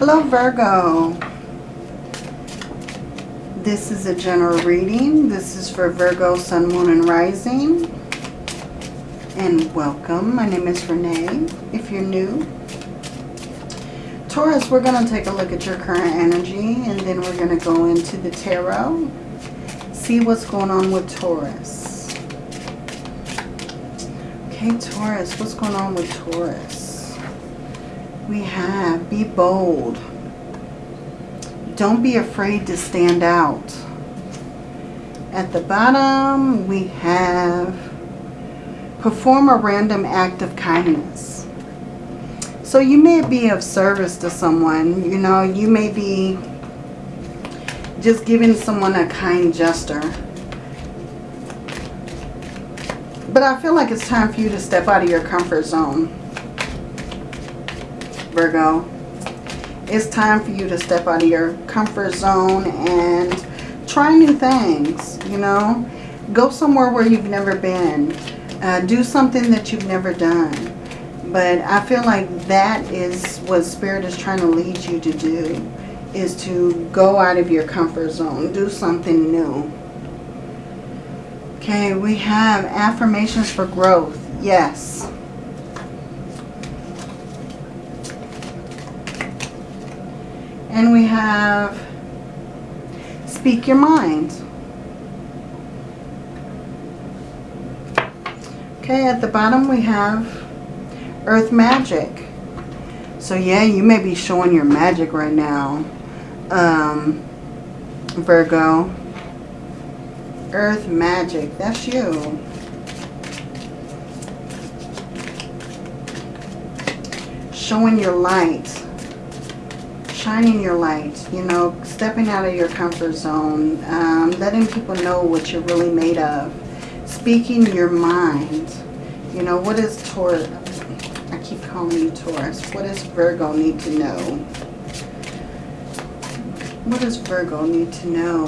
Hello Virgo. This is a general reading. This is for Virgo, Sun, Moon, and Rising. And welcome. My name is Renee. If you're new. Taurus, we're going to take a look at your current energy. And then we're going to go into the tarot. See what's going on with Taurus. Okay, Taurus. What's going on with Taurus? We have be bold. Don't be afraid to stand out. At the bottom, we have perform a random act of kindness. So you may be of service to someone. You know, you may be just giving someone a kind gesture. But I feel like it's time for you to step out of your comfort zone. Virgo. It's time for you to step out of your comfort zone and try new things, you know. Go somewhere where you've never been. Uh, do something that you've never done. But I feel like that is what Spirit is trying to lead you to do. Is to go out of your comfort zone. Do something new. Okay, we have affirmations for growth. Yes. And we have Speak Your Mind. Okay, at the bottom we have Earth Magic. So yeah, you may be showing your magic right now, um, Virgo. Earth Magic, that's you. Showing your light shining your light, you know, stepping out of your comfort zone, um, letting people know what you're really made of, speaking your mind. You know, what is Taurus? I keep calling you Taurus. What does Virgo need to know? What does Virgo need to know?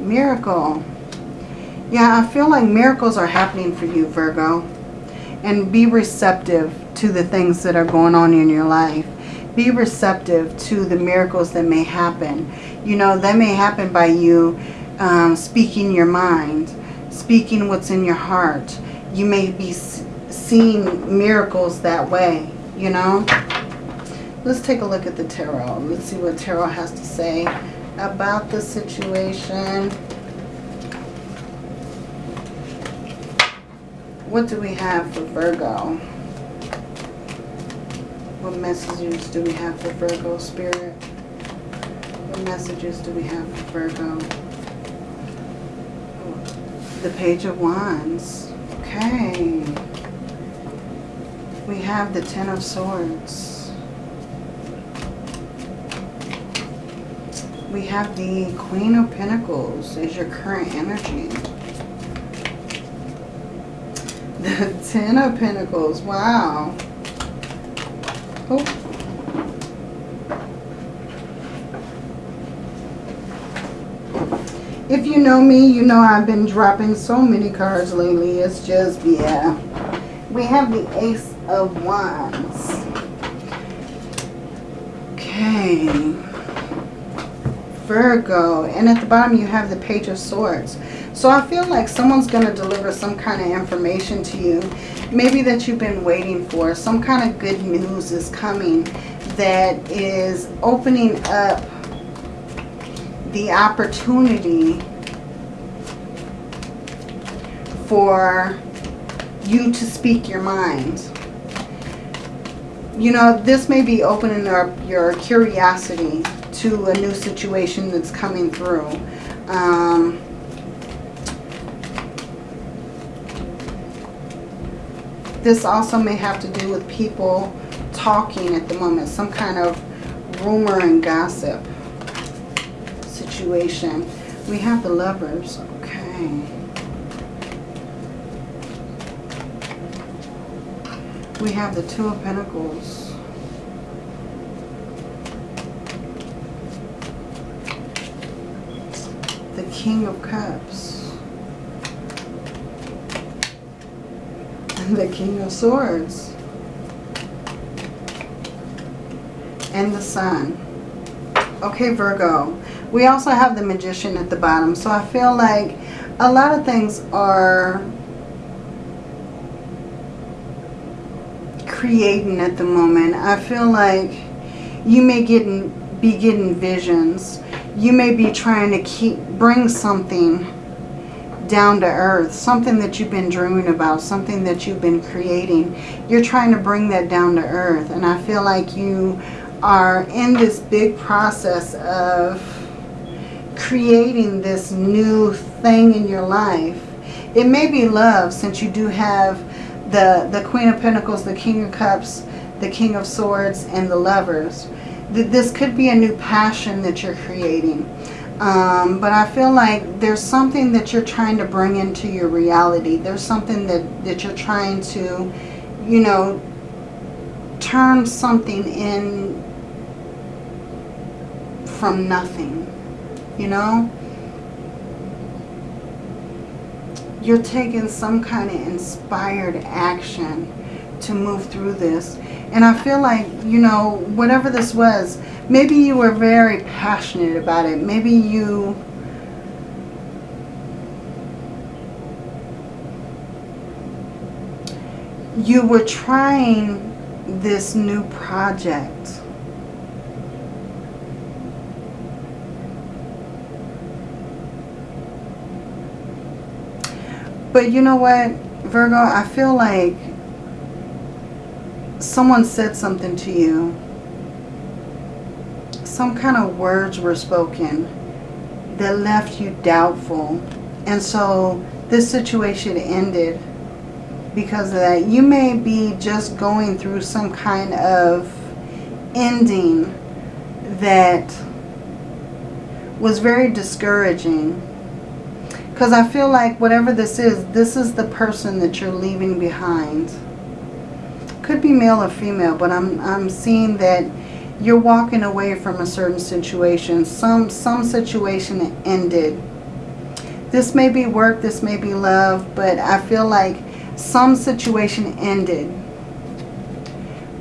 Miracle. Yeah, I feel like miracles are happening for you, Virgo. And be receptive to the things that are going on in your life be receptive to the miracles that may happen. You know, that may happen by you um, speaking your mind, speaking what's in your heart. You may be seeing miracles that way, you know. Let's take a look at the tarot. Let's see what tarot has to say about the situation. What do we have for Virgo? What messages do we have for Virgo Spirit? What messages do we have for Virgo? The Page of Wands. Okay. We have the Ten of Swords. We have the Queen of Pentacles as your current energy. The Ten of Pentacles. Wow. Oh. If you know me, you know I've been dropping so many cards lately. It's just, yeah. We have the Ace of Wands. Okay. Virgo. And at the bottom you have the Page of Swords. So I feel like someone's going to deliver some kind of information to you. Maybe that you've been waiting for. Some kind of good news is coming that is opening up the opportunity for you to speak your mind. You know, this may be opening up your curiosity to a new situation that's coming through. Um, This also may have to do with people talking at the moment. Some kind of rumor and gossip situation. We have the lovers. Okay. We have the Two of Pentacles. The King of Cups. the King of Swords. And the Sun. Okay, Virgo. We also have the Magician at the bottom. So I feel like a lot of things are creating at the moment. I feel like you may get be getting visions. You may be trying to keep bring something down to earth, something that you've been dreaming about, something that you've been creating. You're trying to bring that down to earth. And I feel like you are in this big process of creating this new thing in your life. It may be love since you do have the, the Queen of Pentacles, the King of Cups, the King of Swords, and the Lovers. This could be a new passion that you're creating. Um, but I feel like there's something that you're trying to bring into your reality. There's something that, that you're trying to, you know, turn something in from nothing, you know? You're taking some kind of inspired action to move through this. And I feel like, you know, whatever this was, Maybe you were very passionate about it. Maybe you... You were trying this new project. But you know what, Virgo? I feel like someone said something to you some kind of words were spoken that left you doubtful. And so this situation ended because of that. You may be just going through some kind of ending that was very discouraging. Because I feel like whatever this is, this is the person that you're leaving behind. Could be male or female, but I'm, I'm seeing that you're walking away from a certain situation. Some, some situation ended. This may be work, this may be love, but I feel like some situation ended.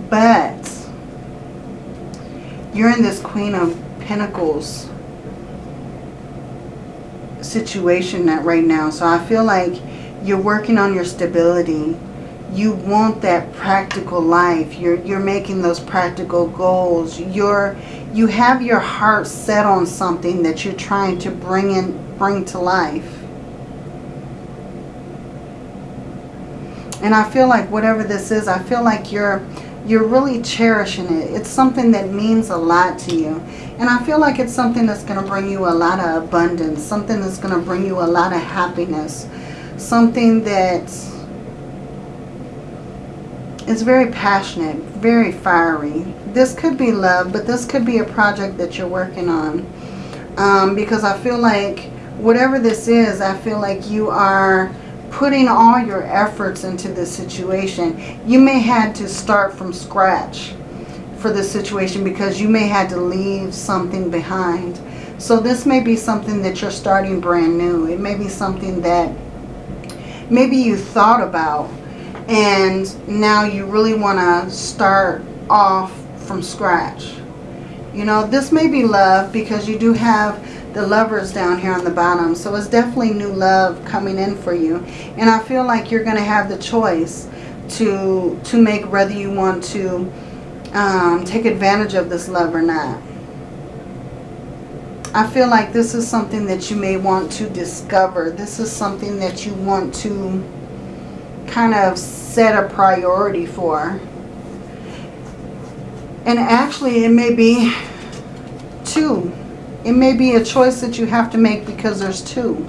But you're in this Queen of Pentacles situation right now. So I feel like you're working on your stability you want that practical life. You're, you're making those practical goals. You're, you have your heart set on something that you're trying to bring in, bring to life. And I feel like whatever this is, I feel like you're, you're really cherishing it. It's something that means a lot to you. And I feel like it's something that's going to bring you a lot of abundance. Something that's going to bring you a lot of happiness. Something that's it's very passionate, very fiery. This could be love, but this could be a project that you're working on. Um, because I feel like whatever this is, I feel like you are putting all your efforts into this situation. You may have to start from scratch for this situation because you may have to leave something behind. So this may be something that you're starting brand new. It may be something that maybe you thought about and now you really want to start off from scratch. You know, this may be love because you do have the lovers down here on the bottom. So it's definitely new love coming in for you. And I feel like you're going to have the choice to, to make whether you want to um, take advantage of this love or not. I feel like this is something that you may want to discover. This is something that you want to kind of set a priority for. And actually it may be two. It may be a choice that you have to make because there's two.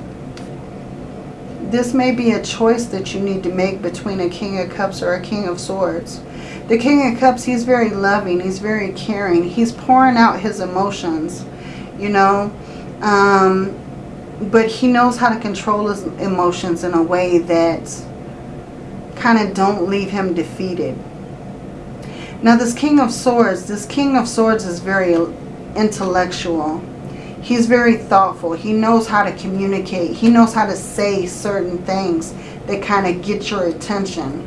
This may be a choice that you need to make between a King of Cups or a King of Swords. The King of Cups, he's very loving. He's very caring. He's pouring out his emotions, you know. Um, but he knows how to control his emotions in a way that kind of don't leave him defeated. Now this King of Swords, this King of Swords is very intellectual. He's very thoughtful. He knows how to communicate. He knows how to say certain things that kind of get your attention.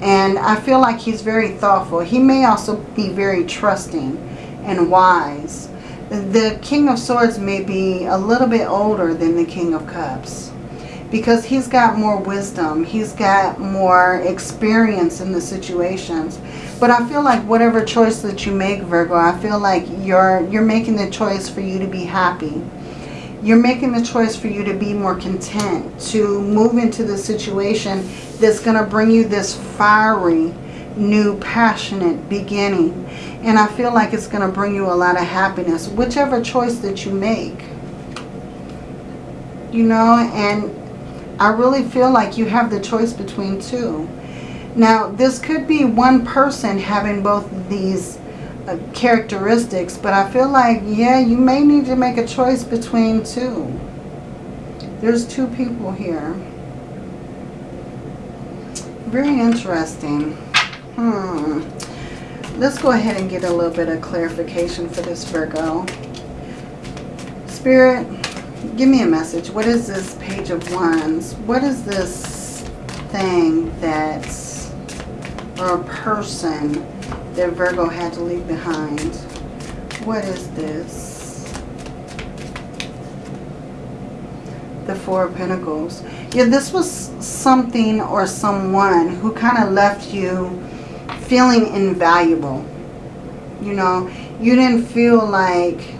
And I feel like he's very thoughtful. He may also be very trusting and wise. the King of Swords may be a little bit older than the King of Cups because he's got more wisdom. He's got more experience in the situations. But I feel like whatever choice that you make, Virgo, I feel like you're, you're making the choice for you to be happy. You're making the choice for you to be more content, to move into the situation that's going to bring you this fiery, new, passionate beginning. And I feel like it's going to bring you a lot of happiness, whichever choice that you make. You know, and I really feel like you have the choice between two. Now, this could be one person having both these uh, characteristics, but I feel like, yeah, you may need to make a choice between two. There's two people here. Very interesting. Hmm. Let's go ahead and get a little bit of clarification for this Virgo. Spirit, give me a message. What is this Page of Wands? What is this thing that's, or a person that Virgo had to leave behind? What is this? The Four of Pentacles. Yeah, this was something or someone who kind of left you feeling invaluable. You know, you didn't feel like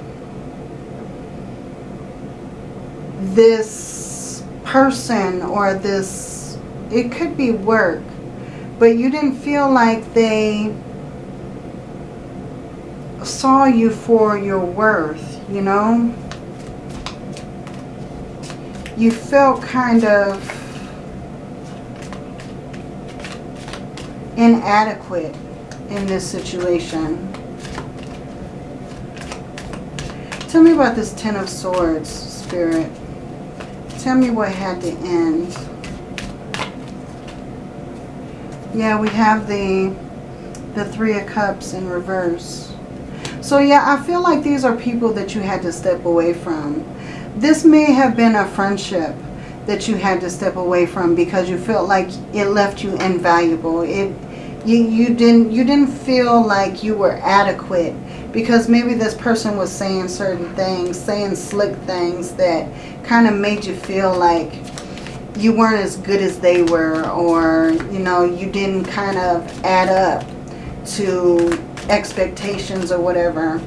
this person or this, it could be work, but you didn't feel like they saw you for your worth, you know? You felt kind of inadequate in this situation. Tell me about this Ten of Swords, Spirit. Tell me what had to end. Yeah, we have the the Three of Cups in reverse. So yeah, I feel like these are people that you had to step away from. This may have been a friendship that you had to step away from because you felt like it left you invaluable. It you you didn't you didn't feel like you were adequate because maybe this person was saying certain things, saying slick things that kind of made you feel like you weren't as good as they were or, you know, you didn't kind of add up to expectations or whatever.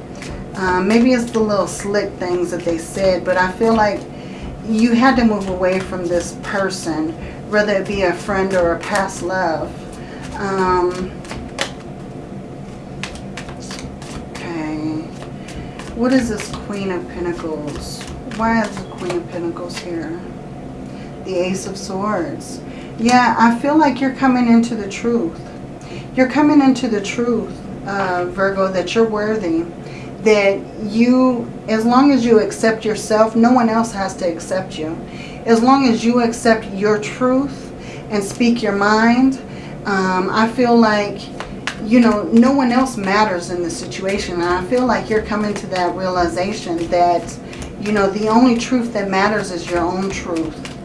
Um, maybe it's the little slick things that they said, but I feel like you had to move away from this person, whether it be a friend or a past love. Um, okay. What is this Queen of Pentacles? Why is the Queen of Pentacles here? The Ace of Swords. Yeah, I feel like you're coming into the truth. You're coming into the truth, uh, Virgo, that you're worthy. That you, as long as you accept yourself, no one else has to accept you. As long as you accept your truth and speak your mind, um, I feel like you know, no one else matters in the situation. And I feel like you're coming to that realization that, you know, the only truth that matters is your own truth.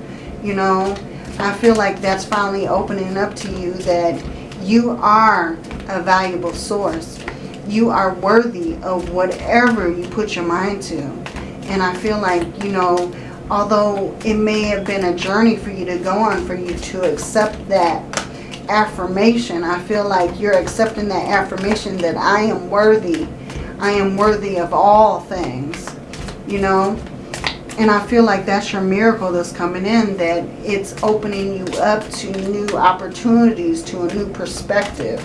You know, I feel like that's finally opening up to you that you are a valuable source. You are worthy of whatever you put your mind to. And I feel like, you know, although it may have been a journey for you to go on, for you to accept that affirmation. I feel like you're accepting that affirmation that I am worthy. I am worthy of all things, you know. And I feel like that's your miracle that's coming in, that it's opening you up to new opportunities, to a new perspective.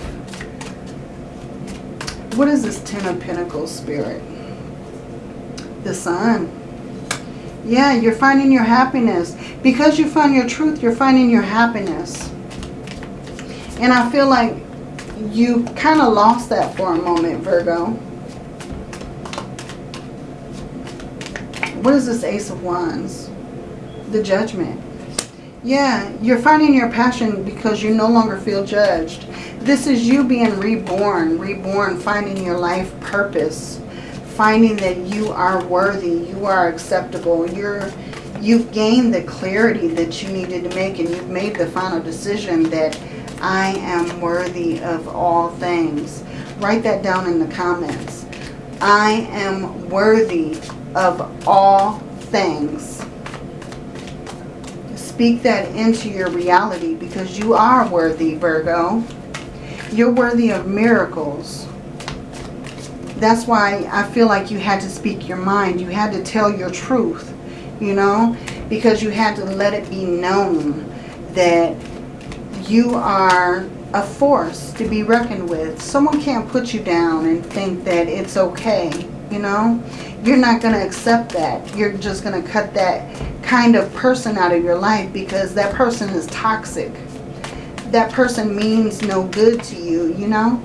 What is this Ten of Pentacles spirit? The Sun. Yeah, you're finding your happiness. Because you find your truth, you're finding your happiness. And I feel like you kind of lost that for a moment, Virgo. What is this Ace of Wands? The Judgment. Yeah, you're finding your passion because you no longer feel judged. This is you being reborn, reborn, finding your life purpose, finding that you are worthy, you are acceptable, you're you've gained the clarity that you needed to make and you've made the final decision that I am worthy of all things. Write that down in the comments. I am worthy of all things. Speak that into your reality because you are worthy, Virgo. You're worthy of miracles. That's why I feel like you had to speak your mind. You had to tell your truth, you know, because you had to let it be known that you are a force to be reckoned with. Someone can't put you down and think that it's okay, you know. You're not going to accept that. You're just going to cut that kind of person out of your life because that person is toxic. That person means no good to you, you know.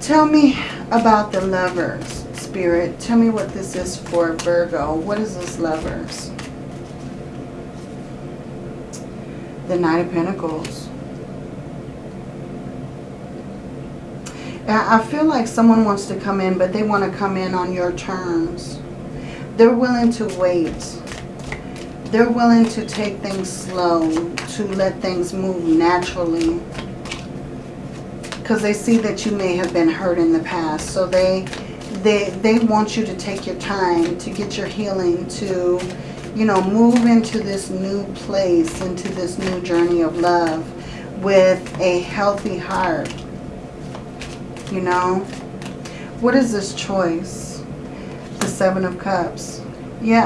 Tell me about the lovers, Spirit. Tell me what this is for Virgo. What is this lovers? The Knight of Pentacles. I feel like someone wants to come in, but they want to come in on your terms. They're willing to wait. They're willing to take things slow, to let things move naturally. Because they see that you may have been hurt in the past. So they, they, they want you to take your time to get your healing, to, you know, move into this new place, into this new journey of love with a healthy heart. You know? What is this choice? The Seven of Cups. Yeah,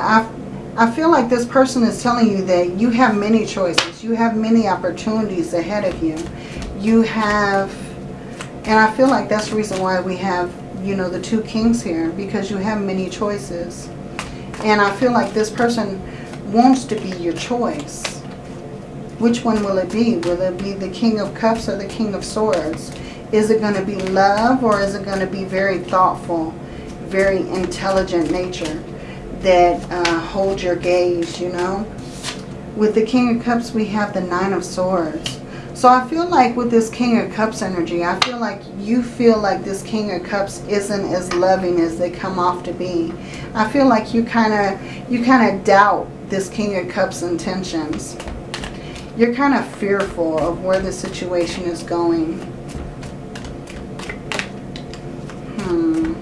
I, I feel like this person is telling you that you have many choices. You have many opportunities ahead of you. You have and I feel like that's the reason why we have, you know, the two kings here. Because you have many choices. And I feel like this person wants to be your choice. Which one will it be? Will it be the King of Cups or the King of Swords? Is it going to be love or is it going to be very thoughtful, very intelligent nature that uh, holds your gaze, you know? With the King of Cups, we have the Nine of Swords. So I feel like with this King of Cups energy, I feel like you feel like this King of Cups isn't as loving as they come off to be. I feel like you kind of you kind of doubt this King of Cups intentions. You're kind of fearful of where the situation is going. Hmm.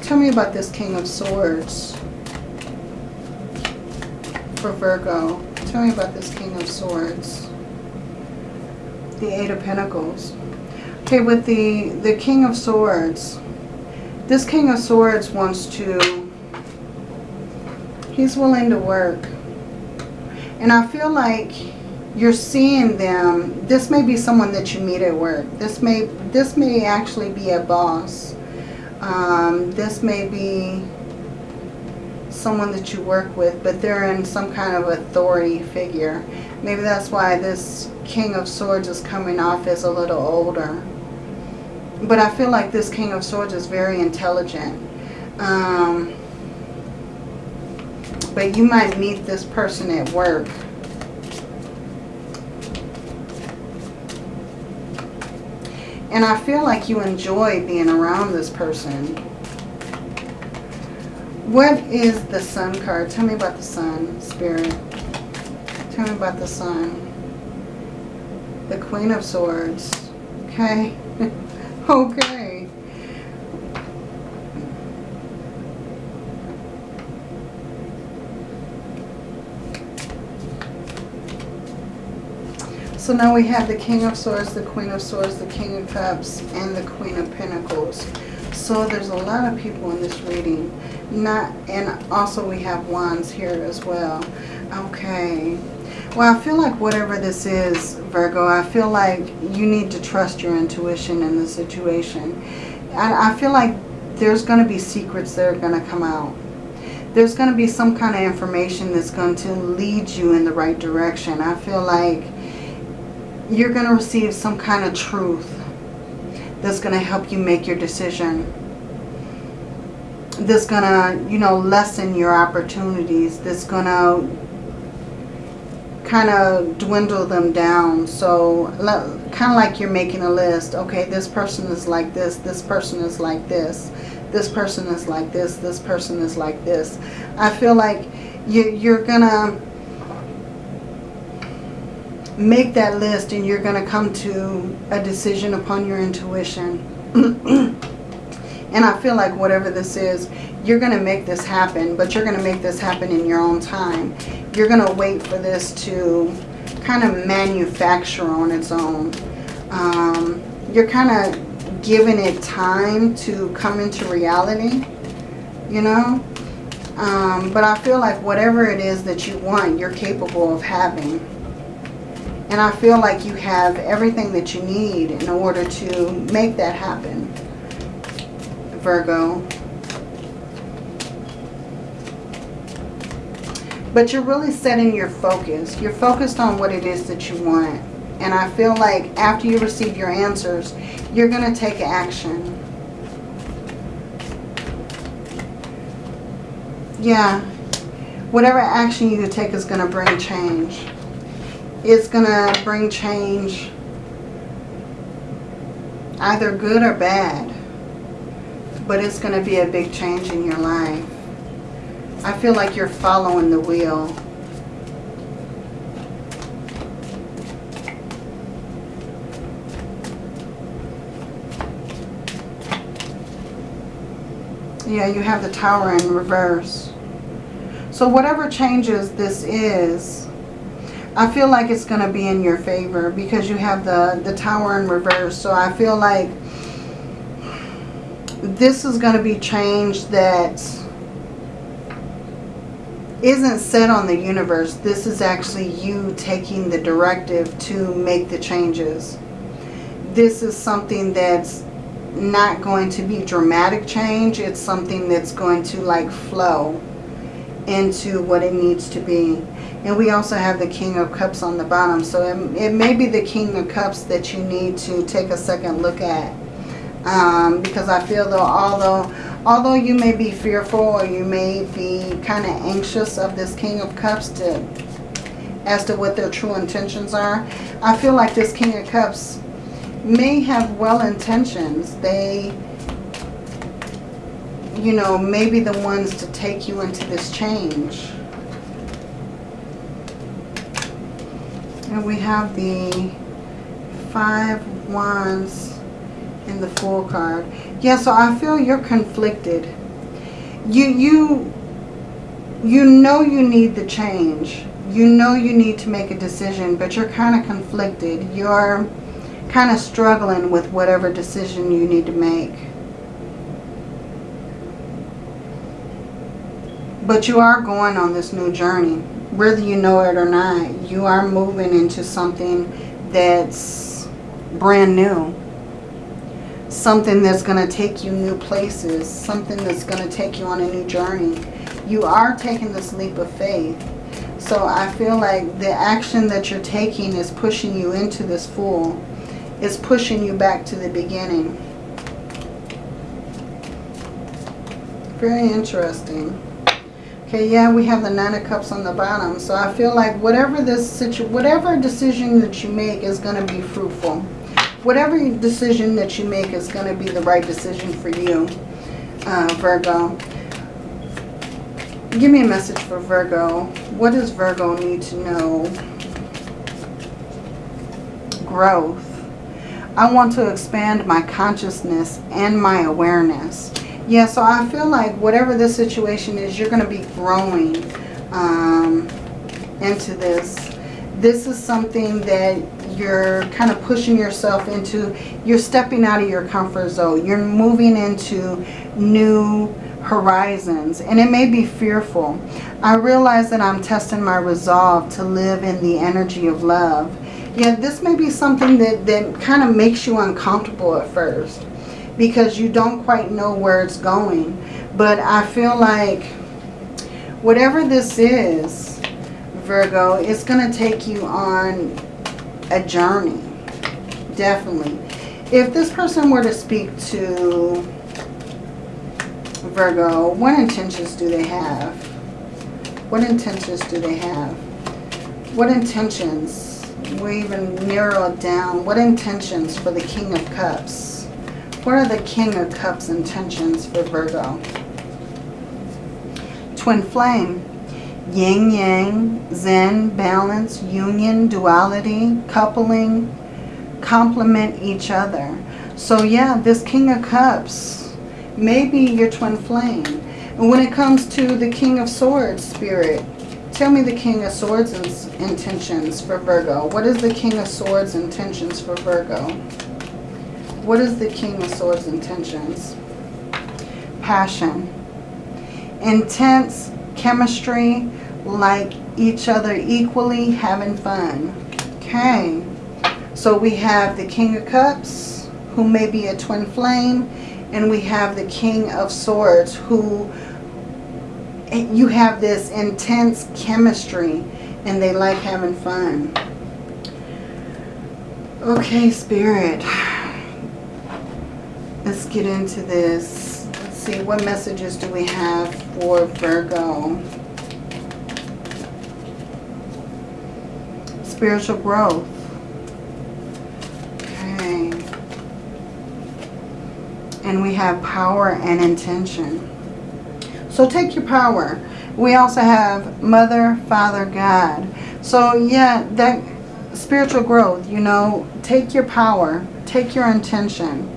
Tell me about this King of Swords for Virgo. Tell me about this King of Swords. The Eight of Pentacles. Okay, with the, the King of Swords, this King of Swords wants to, he's willing to work. And I feel like you're seeing them, this may be someone that you meet at work. This may, this may actually be a boss. Um, this may be someone that you work with, but they're in some kind of authority figure. Maybe that's why this King of Swords is coming off as a little older. But I feel like this King of Swords is very intelligent. Um, but you might meet this person at work. And I feel like you enjoy being around this person. What is the sun card? Tell me about the sun, Spirit. Tell me about the sun. The Queen of Swords. Okay. okay. So now we have the King of Swords, the Queen of Swords, the King of Cups, and the Queen of Pentacles. So there's a lot of people in this reading not and also we have wands here as well. Okay. Well I feel like whatever this is Virgo I feel like you need to trust your intuition in the situation. I, I feel like there's going to be secrets that are going to come out. There's going to be some kind of information that's going to lead you in the right direction. I feel like you're going to receive some kind of truth that's going to help you make your decision that's going to, you know, lessen your opportunities. That's going to kind of dwindle them down. So kind of like you're making a list. Okay, this person is like this. This person is like this. This person is like this. This person is like this. I feel like you, you're going to... make that list and you're going to come to a decision upon your intuition. and I feel like whatever this is, you're going to make this happen, but you're going to make this happen in your own time. You're going to wait for this to kind of manufacture on its own. Um, you're kind of giving it time to come into reality, you know? Um, but I feel like whatever it is that you want, you're capable of having. And I feel like you have everything that you need in order to make that happen, Virgo. But you're really setting your focus. You're focused on what it is that you want. And I feel like after you receive your answers, you're going to take action. Yeah. Whatever action you take is going to bring change it's going to bring change either good or bad. But it's going to be a big change in your life. I feel like you're following the wheel. Yeah, you have the tower in reverse. So whatever changes this is, I feel like it's going to be in your favor because you have the, the tower in reverse. So I feel like this is going to be change that isn't set on the universe. This is actually you taking the directive to make the changes. This is something that's not going to be dramatic change. It's something that's going to like flow into what it needs to be. And we also have the King of Cups on the bottom. So it, it may be the King of Cups that you need to take a second look at. Um, because I feel though, although, although you may be fearful or you may be kind of anxious of this King of Cups to, as to what their true intentions are, I feel like this King of Cups may have well intentions. They, you know, maybe the ones to take you into this change. And we have the five wands in the Fool card. Yeah, so I feel you're conflicted. You, you, you know you need the change. You know you need to make a decision, but you're kind of conflicted. You're kind of struggling with whatever decision you need to make. But you are going on this new journey whether you know it or not, you are moving into something that's brand new. Something that's going to take you new places. Something that's going to take you on a new journey. You are taking this leap of faith. So I feel like the action that you're taking is pushing you into this Fool. It's pushing you back to the beginning. Very interesting. Okay, yeah, we have the Nine of Cups on the bottom. So I feel like whatever this situ whatever decision that you make is going to be fruitful. Whatever decision that you make is going to be the right decision for you, uh, Virgo. Give me a message for Virgo. What does Virgo need to know? Growth. I want to expand my consciousness and my awareness. Yeah, so I feel like whatever the situation is, you're going to be growing um, into this. This is something that you're kind of pushing yourself into. You're stepping out of your comfort zone. You're moving into new horizons. And it may be fearful. I realize that I'm testing my resolve to live in the energy of love. Yeah, this may be something that, that kind of makes you uncomfortable at first because you don't quite know where it's going. But I feel like whatever this is, Virgo, it's going to take you on a journey. Definitely. If this person were to speak to Virgo, what intentions do they have? What intentions do they have? What intentions? We even narrow it down. What intentions for the King of Cups? What are the King of Cups intentions for Virgo? Twin Flame. yin yang, zen, balance, union, duality, coupling, complement each other. So yeah, this King of Cups may be your twin flame. And when it comes to the King of Swords spirit, tell me the King of Swords intentions for Virgo. What is the King of Swords intentions for Virgo? What is the King of Swords intentions? Passion. Intense chemistry, like each other equally, having fun. Okay. So we have the King of Cups, who may be a twin flame, and we have the King of Swords, who you have this intense chemistry, and they like having fun. Okay, Spirit. Let's get into this. Let's see, what messages do we have for Virgo? Spiritual growth. Okay. And we have power and intention. So take your power. We also have Mother, Father, God. So yeah, that spiritual growth, you know, take your power, take your intention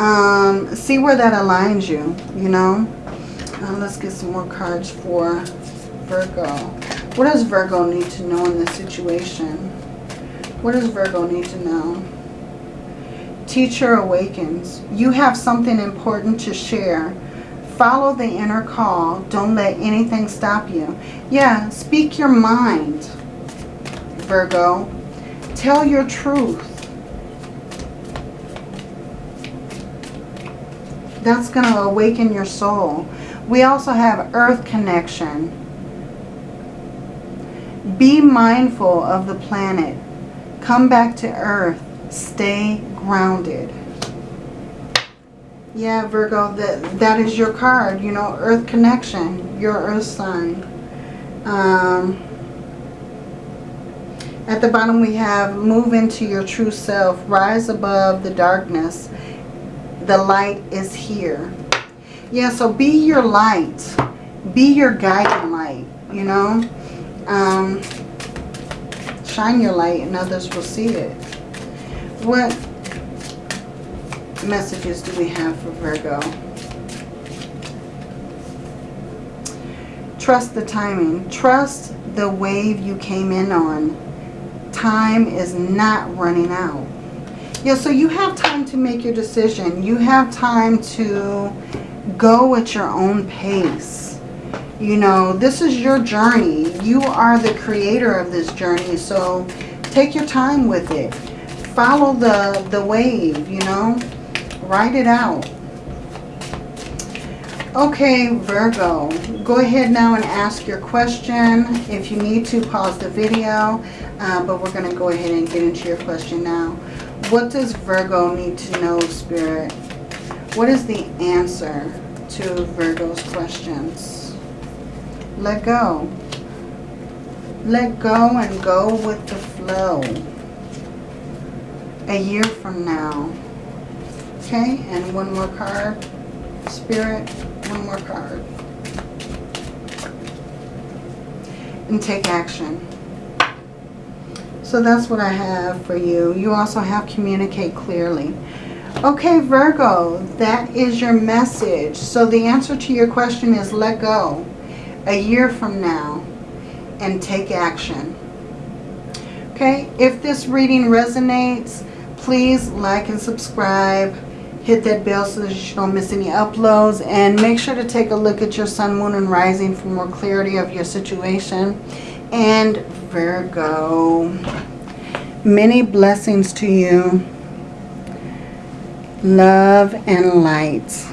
um, see where that aligns you, you know. Uh, let's get some more cards for Virgo. What does Virgo need to know in this situation? What does Virgo need to know? Teacher awakens. You have something important to share. Follow the inner call. Don't let anything stop you. Yeah, speak your mind, Virgo. Tell your truth. That's going to awaken your soul. We also have earth connection. Be mindful of the planet. Come back to earth. Stay grounded. Yeah, Virgo, that, that is your card. You know, earth connection. Your earth sign. Um, at the bottom we have move into your true self. Rise above the darkness the light is here. Yeah, so be your light. Be your guiding light, you know. Um, shine your light and others will see it. What messages do we have for Virgo? Trust the timing. Trust the wave you came in on. Time is not running out. Yeah, so you have time to make your decision. You have time to go at your own pace. You know, this is your journey. You are the creator of this journey, so take your time with it. Follow the, the wave, you know. Ride it out. Okay, Virgo, go ahead now and ask your question. If you need to, pause the video, uh, but we're going to go ahead and get into your question now. What does Virgo need to know, Spirit? What is the answer to Virgo's questions? Let go. Let go and go with the flow. A year from now. Okay, and one more card. Spirit, one more card. And take action. So that's what I have for you. You also have communicate clearly. Okay, Virgo, that is your message. So the answer to your question is let go a year from now and take action. Okay, if this reading resonates, please like and subscribe. Hit that bell so that you don't miss any uploads. And make sure to take a look at your sun, moon, and rising for more clarity of your situation. And Virgo, many blessings to you. Love and light.